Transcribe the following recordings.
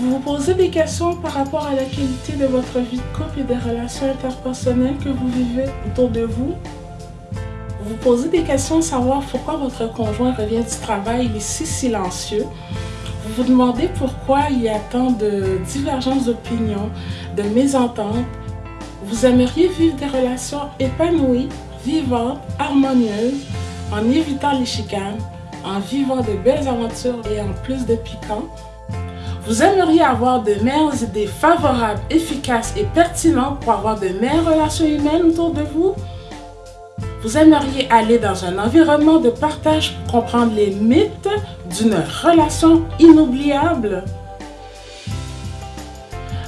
Vous vous posez des questions par rapport à la qualité de votre vie de couple et des relations interpersonnelles que vous vivez autour de vous? Vous posez des questions savoir pourquoi votre conjoint revient du travail, il est si silencieux vous vous demandez pourquoi il y a tant de divergences d'opinion, de mésententes. Vous aimeriez vivre des relations épanouies, vivantes, harmonieuses, en évitant les chicanes, en vivant de belles aventures et en plus de piquant. Vous aimeriez avoir de meilleures idées favorables, efficaces et pertinentes pour avoir de meilleures relations humaines autour de vous? Vous aimeriez aller dans un environnement de partage pour comprendre les mythes d'une relation inoubliable?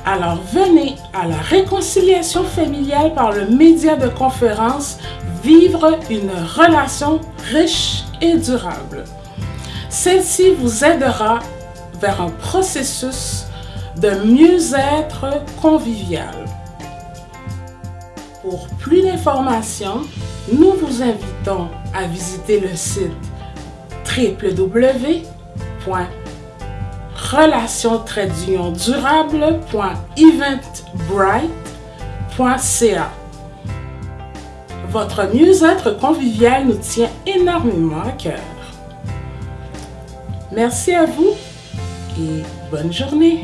Alors venez à la réconciliation familiale par le média de conférence Vivre une relation riche et durable. Celle-ci vous aidera vers un processus de mieux-être convivial. Pour plus d'informations, nous vous invitons à visiter le site www.relation-durable.eventbrite.ca Votre mieux-être convivial nous tient énormément à cœur. Merci à vous et bonne journée.